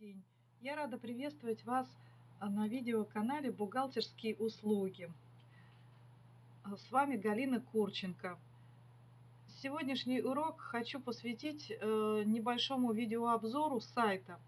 день! Я рада приветствовать вас а, на видеоканале «Бухгалтерские услуги». А, с вами Галина Курченко. Сегодняшний урок хочу посвятить э, небольшому видеообзору сайта.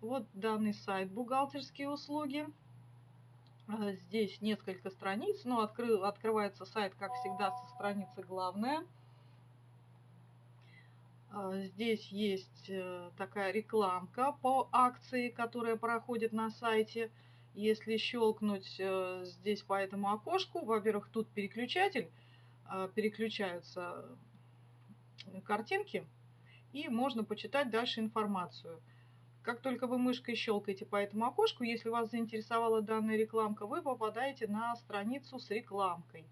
Вот данный сайт «Бухгалтерские услуги». А, здесь несколько страниц, но откры, открывается сайт, как всегда, со страницы «Главная». А, здесь есть э, такая рекламка по акции, которая проходит на сайте. Если щелкнуть э, здесь по этому окошку, во-первых, тут переключатель, а, переключаются картинки, и можно почитать дальше информацию. Как только вы мышкой щелкаете по этому окошку, если вас заинтересовала данная рекламка, вы попадаете на страницу с рекламкой.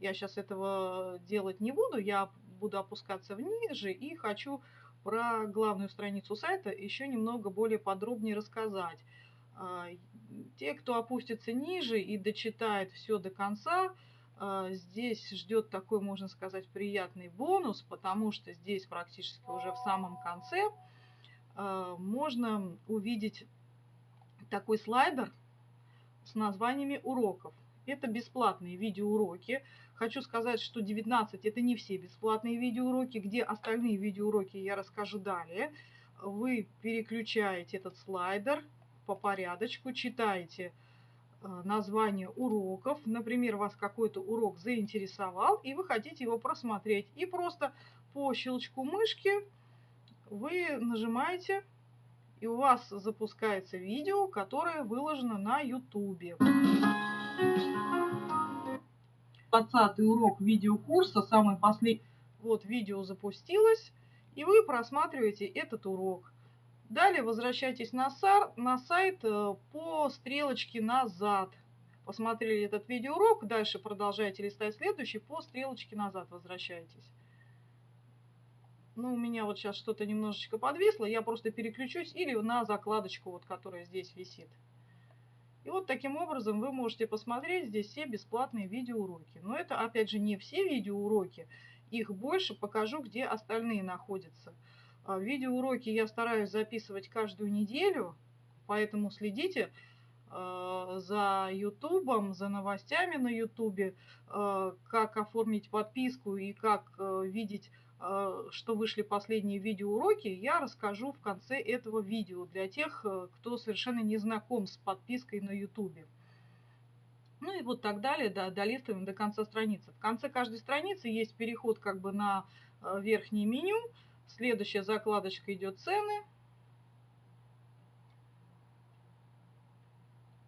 Я сейчас этого делать не буду, я буду опускаться ниже и хочу про главную страницу сайта еще немного более подробнее рассказать. А, те, кто опустится ниже и дочитает все до конца, а, здесь ждет такой, можно сказать, приятный бонус, потому что здесь практически уже в самом конце а, можно увидеть такой слайдер с названиями уроков. Это бесплатные видеоуроки. Хочу сказать, что 19 это не все бесплатные видеоуроки. Где остальные видеоуроки, я расскажу далее. Вы переключаете этот слайдер по порядочку, читаете э, название уроков. Например, вас какой-то урок заинтересовал, и вы хотите его просмотреть. И просто по щелчку мышки вы нажимаете, и у вас запускается видео, которое выложено на YouTube. 20 урок видеокурса, самый последний. Вот видео запустилось, и вы просматриваете этот урок. Далее возвращайтесь на, сар, на сайт э, по стрелочке назад. Посмотрели этот видеоурок, дальше продолжайте листать следующий, по стрелочке назад возвращайтесь. Ну, у меня вот сейчас что-то немножечко подвисло, я просто переключусь или на закладочку, вот, которая здесь висит. И вот таким образом вы можете посмотреть здесь все бесплатные видеоуроки. Но это, опять же, не все видеоуроки. Их больше покажу, где остальные находятся. А, видеоуроки я стараюсь записывать каждую неделю, поэтому следите а, за ютубом, за новостями на ютубе, а, как оформить подписку и как видеть Э, что вышли последние видеоуроки, я расскажу в конце этого видео для тех, э, кто совершенно не знаком с подпиской на YouTube. Ну и вот так далее, да, долистываем до конца страницы. В конце каждой страницы есть переход как бы на э, верхнее меню. Следующая закладочка идет цены.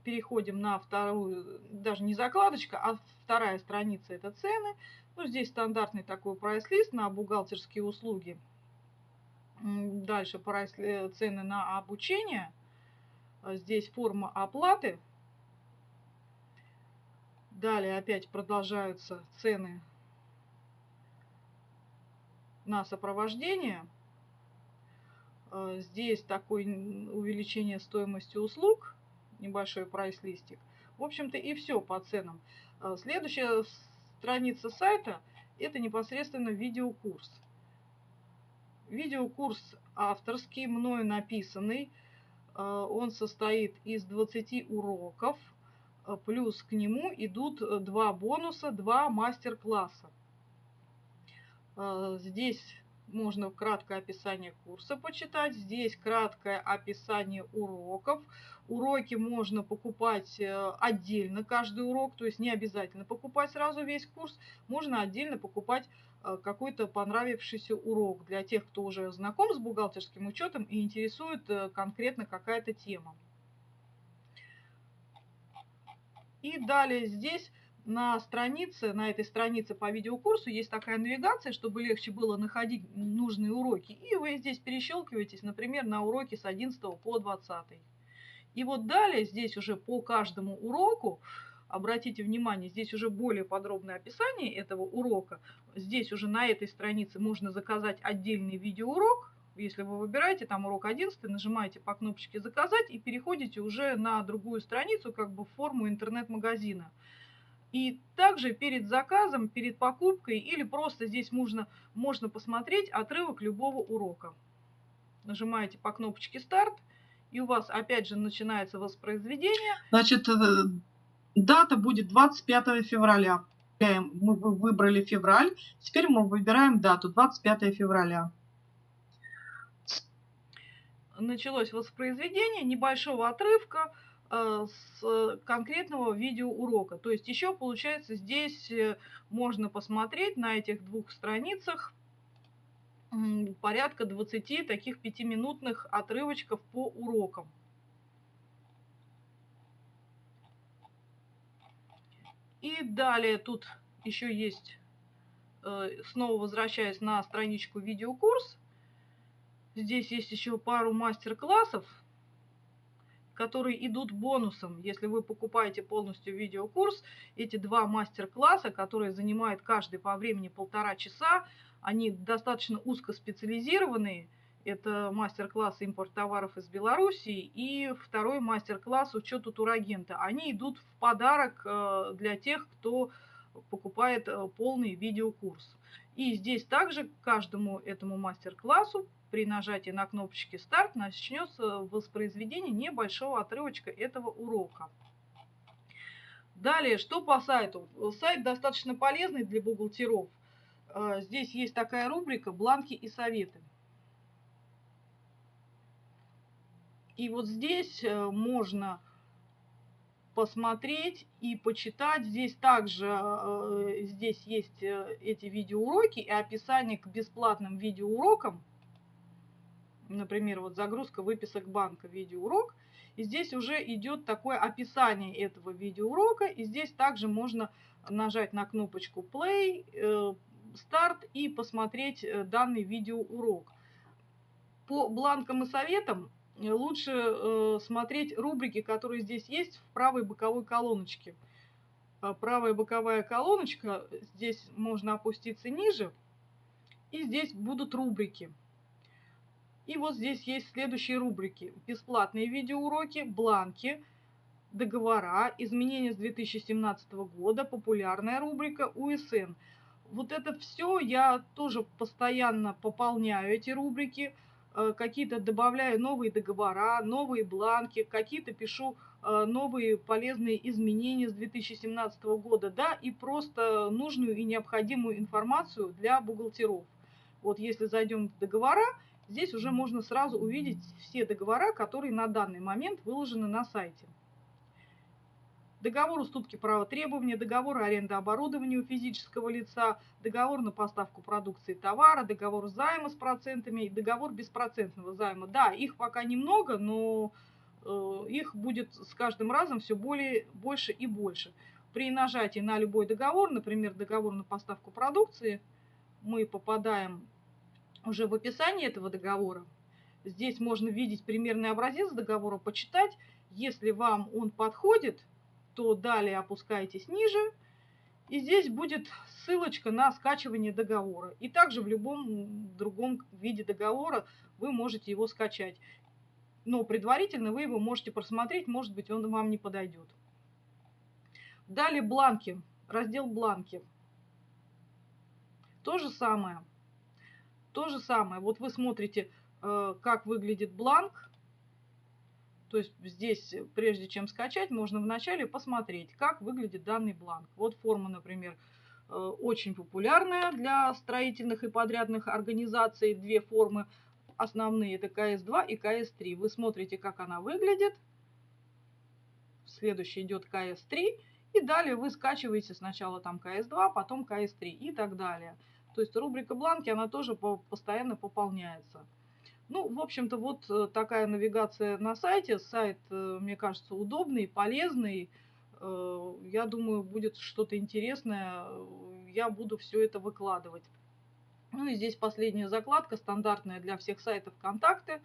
Переходим на вторую, даже не закладочка, а вторая страница это цены. Ну, здесь стандартный такой прайс-лист на бухгалтерские услуги. Дальше прайс э, цены на обучение. Здесь форма оплаты. Далее опять продолжаются цены на сопровождение. А здесь такое увеличение стоимости услуг, небольшой прайс-листик. В общем-то и все по ценам. А следующая страница сайта – это непосредственно видеокурс. Видеокурс авторский, мною написанный. Э, он состоит из 20 уроков, э, плюс к нему идут два бонуса, два мастер-класса. Э, здесь можно краткое описание курса почитать. Здесь краткое описание уроков. Уроки можно покупать э, отдельно, каждый урок, то есть не обязательно покупать сразу весь курс. Можно отдельно покупать э, какой-то понравившийся урок для тех, кто уже знаком с бухгалтерским учетом и интересует э, конкретно какая-то тема. И далее здесь на странице, на этой странице по видеокурсу есть такая навигация, чтобы легче было находить нужные уроки. И вы здесь перещелкиваетесь, например, на уроки с 11 по 20. И вот далее здесь уже по каждому уроку, обратите внимание, здесь уже более подробное описание этого урока. Здесь уже на этой странице можно заказать отдельный видеоурок. Если вы выбираете там урок 11, нажимаете по кнопочке «Заказать» и переходите уже на другую страницу, как бы в форму интернет-магазина. И также перед заказом, перед покупкой или просто здесь можно, можно посмотреть отрывок любого урока. нажимаете по кнопочке «Старт», и у вас опять же начинается воспроизведение. Значит, э, дата будет 25 февраля. Мы выбрали февраль, теперь мы выбираем дату 25 февраля. Началось воспроизведение небольшого отрывка с конкретного видеоурока. То есть еще получается здесь э, можно посмотреть на этих двух страницах порядка 20 таких пятиминутных отрывочков по урокам. И далее тут еще есть, э, снова возвращаясь на страничку видеокурс, здесь есть еще пару мастер-классов, которые идут бонусом. Если вы покупаете полностью видеокурс, эти два мастер-класса, которые занимают каждый по времени полтора часа, они достаточно узкоспециализированные. Это мастер-класс импорт товаров из Белоруссии и второй мастер-класс учет у турагента. Они идут в подарок э, для тех, кто покупает э, полный видеокурс. И здесь также каждому этому мастер-классу при нажатии на кнопочке «Старт» начнется воспроизведение небольшого отрывочка этого урока. Далее, что по сайту? Сайт достаточно полезный для бухгалтеров – а, здесь есть такая рубрика «Бланки и советы». И вот здесь э, можно посмотреть и почитать. Здесь также э, здесь есть э, эти видеоуроки и описание к бесплатным видеоурокам. Например, вот загрузка выписок банка видеоурок. И здесь уже идет такое описание этого видеоурока. И здесь также можно нажать на кнопочку play, старт и посмотреть э, данный видеоурок. По бланкам и советам э, лучше э, смотреть рубрики, которые здесь есть в правой боковой колоночке. Правая боковая колоночка, здесь можно опуститься ниже, и здесь будут рубрики. И вот здесь есть следующие рубрики. Бесплатные видеоуроки, бланки, договора, изменения с 2017 года, популярная рубрика, УСН – вот это все я тоже постоянно пополняю эти рубрики, э, какие-то добавляю новые договора, новые бланки, какие-то пишу э, новые полезные изменения с 2017 года, да, и просто нужную и необходимую информацию для бухгалтеров. Вот если зайдем в договора, здесь уже можно сразу увидеть все договора, которые на данный момент выложены на сайте договор уступки права требования, договор аренды оборудования у физического лица, договор на поставку продукции товара, договор займа с процентами и договор беспроцентного займа. Да, их пока немного, но э, их будет с каждым разом все более, больше и больше. При нажатии на любой договор, например, договор на поставку продукции, мы попадаем уже в описание этого договора. Здесь можно видеть примерный образец договора, почитать. Если вам он подходит, то далее опускаетесь ниже, и здесь будет ссылочка на скачивание договора. И также в любом другом виде договора вы можете его скачать. Но предварительно вы его можете просмотреть, может быть он вам не подойдет. Далее бланки, раздел бланки. То же самое. То же самое. Вот вы смотрите, э, как выглядит бланк то есть здесь, прежде чем скачать, можно вначале посмотреть, как выглядит данный бланк. Вот форма, например, э, очень популярная для строительных и подрядных организаций. Две формы основные, это КС2 и КС3. Вы смотрите, как она выглядит. Следующий идет КС3. И далее вы скачиваете сначала там КС2, потом КС3 и так далее. То есть рубрика бланки, она тоже постоянно пополняется. Ну, в общем-то, вот э, такая навигация на сайте. Сайт, э, мне кажется, удобный, полезный. Э, я думаю, будет что-то интересное. Я буду все это выкладывать. Ну и здесь последняя закладка, стандартная для всех сайтов контакты.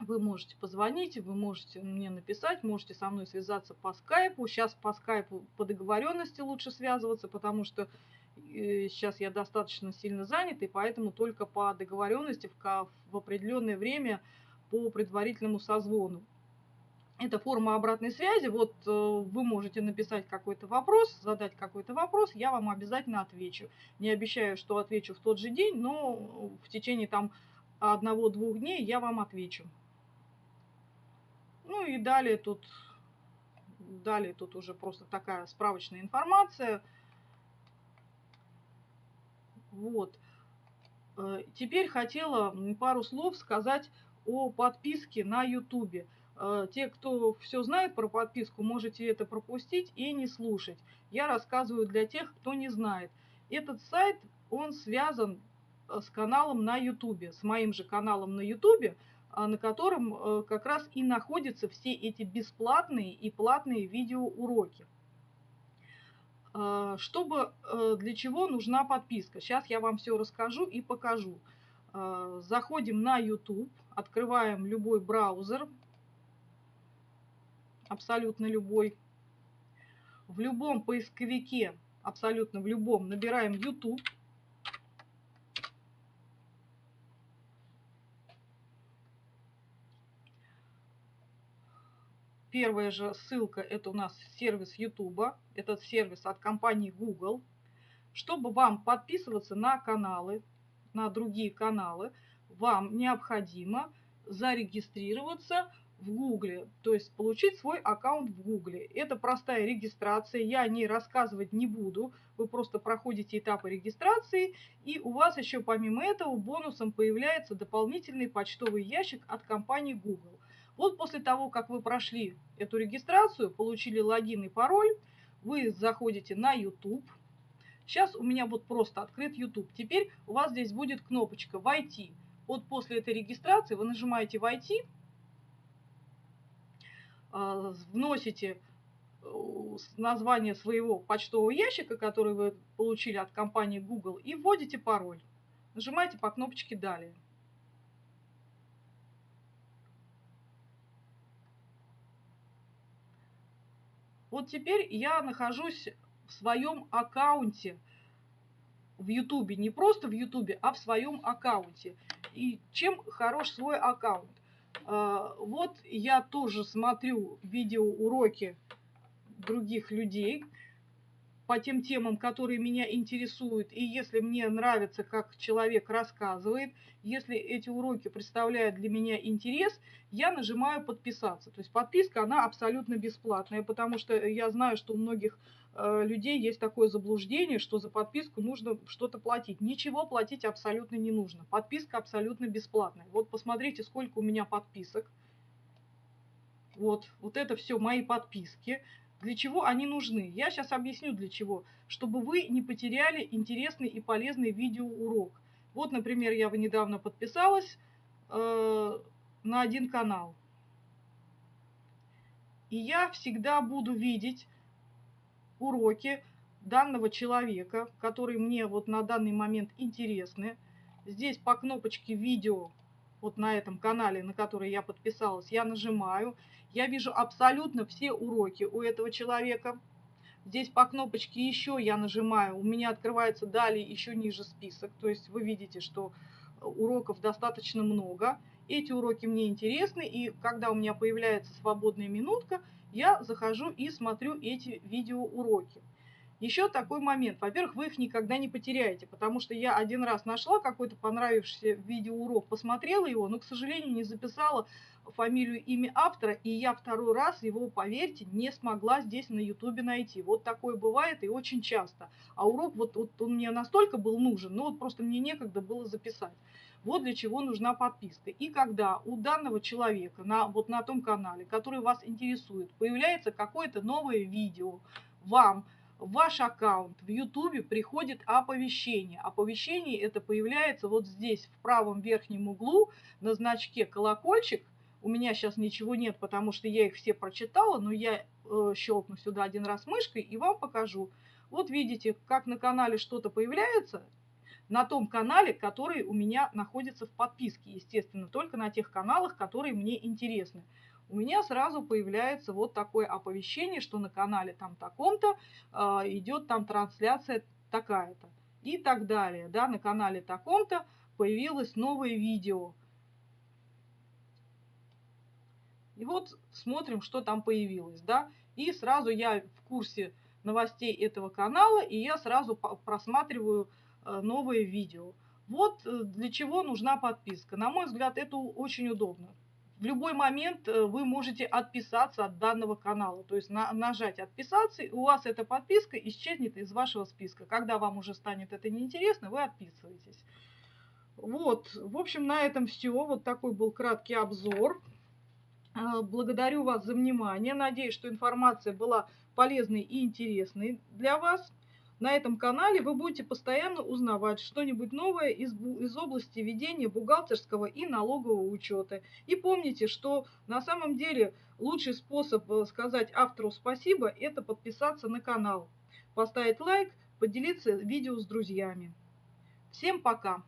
Вы можете позвонить, вы можете мне написать, можете со мной связаться по скайпу. Сейчас по скайпу по договоренности лучше связываться, потому что сейчас я достаточно сильно занят, и поэтому только по договоренности в, в определенное время по предварительному созвону. Это форма обратной связи. Вот э, вы можете написать какой-то вопрос, задать какой-то вопрос, я вам обязательно отвечу. Не обещаю, что отвечу в тот же день, но в течение там одного-двух дней я вам отвечу. Ну и далее тут, далее тут уже просто такая справочная информация. Вот. Э, теперь хотела пару слов сказать о подписке на YouTube. Э, те, кто все знает про подписку, можете это пропустить и не слушать. Я рассказываю для тех, кто не знает. Этот сайт, он связан э, с каналом на YouTube, с моим же каналом на YouTube, на котором как раз и находятся все эти бесплатные и платные видеоуроки. А, чтобы, э, для чего нужна подписка? Сейчас я вам все расскажу и покажу. А, заходим на YouTube, открываем любой браузер, абсолютно любой. В любом поисковике, абсолютно в любом, набираем YouTube. Первая же ссылка это у нас сервис YouTube. Этот сервис от компании Google. Чтобы вам подписываться на каналы, на другие каналы, вам необходимо зарегистрироваться в Гугле, то есть получить свой аккаунт в Гугле. Это простая регистрация, я о ней рассказывать не буду. Вы просто проходите этапы регистрации, и у вас еще помимо этого бонусом появляется дополнительный почтовый ящик от компании Google. Вот после того, как вы прошли эту регистрацию, получили логин и пароль, вы заходите на YouTube. Сейчас у меня вот просто открыт YouTube. Теперь у вас здесь будет кнопочка «Войти». Вот после этой регистрации вы нажимаете «Войти», а, вносите э, название своего почтового ящика, который вы получили от компании Google, и вводите пароль. Нажимаете по кнопочке «Далее». Вот теперь я нахожусь в своем аккаунте в Ютубе. Не просто в Ютубе, а в своем аккаунте. И чем хорош свой аккаунт? А, вот я тоже смотрю видеоуроки других людей, по тем темам, которые меня интересуют. И если мне нравится, как человек рассказывает, если эти уроки представляют для меня интерес, я нажимаю подписаться. То есть подписка, она абсолютно бесплатная, потому что я знаю, что у многих э, людей есть такое заблуждение, что за подписку нужно что-то платить. Ничего платить абсолютно не нужно. Подписка абсолютно бесплатная. Вот посмотрите, сколько у меня подписок. Вот, вот это все мои подписки для чего они нужны. Я сейчас объясню для чего. Чтобы вы не потеряли интересный и полезный видеоурок. Вот, например, я недавно подписалась э, на один канал. И я всегда буду видеть уроки данного человека, которые мне вот на данный момент интересны. Здесь по кнопочке видео, вот на этом канале, на который я подписалась, я нажимаю. Я вижу абсолютно все уроки у этого человека. Здесь по кнопочке «Еще» я нажимаю, у меня открывается далее еще ниже список. То есть вы видите, что уроков достаточно много. Эти уроки мне интересны, и когда у меня появляется свободная минутка, я захожу и смотрю эти видеоуроки. Еще такой момент. Во-первых, вы их никогда не потеряете, потому что я один раз нашла какой-то понравившийся видеоурок, посмотрела его, но, к сожалению, не записала фамилию, имя автора, и я второй раз его, поверьте, не смогла здесь на ютубе найти. Вот такое бывает и очень часто. А урок, вот, вот он мне настолько был нужен, но вот просто мне некогда было записать. Вот для чего нужна подписка. И когда у данного человека на, вот на том канале, который вас интересует, появляется какое-то новое видео, вам ваш аккаунт в YouTube приходит оповещение. Оповещение это появляется вот здесь, в правом верхнем углу, на значке колокольчик. У меня сейчас ничего нет, потому что я их все прочитала, но я э, щелкну сюда один раз мышкой и вам покажу. Вот видите, как на канале что-то появляется, на том канале, который у меня находится в подписке, естественно, только на тех каналах, которые мне интересны у меня сразу появляется вот такое оповещение, что на канале там таком-то э, идет там трансляция такая-то и так далее. Да, на канале таком-то появилось новое видео. И вот смотрим, что там появилось, да. И сразу я в курсе новостей этого канала, и я сразу просматриваю э, новые видео. Вот э, для чего нужна подписка. На мой взгляд, это очень удобно. В любой момент э, вы можете отписаться от данного канала. То есть на, нажать «Отписаться», и у вас эта подписка исчезнет из вашего списка. Когда вам уже станет это неинтересно, вы отписываетесь. Вот, в общем, на этом все. Вот такой был краткий обзор. Э, благодарю вас за внимание. Надеюсь, что информация была полезной и интересной для вас. На этом канале вы будете постоянно узнавать что-нибудь новое из, из области ведения бухгалтерского и налогового учета. И помните, что на самом деле лучший способ э, сказать автору спасибо – это подписаться на канал, поставить лайк, поделиться видео с друзьями. Всем пока!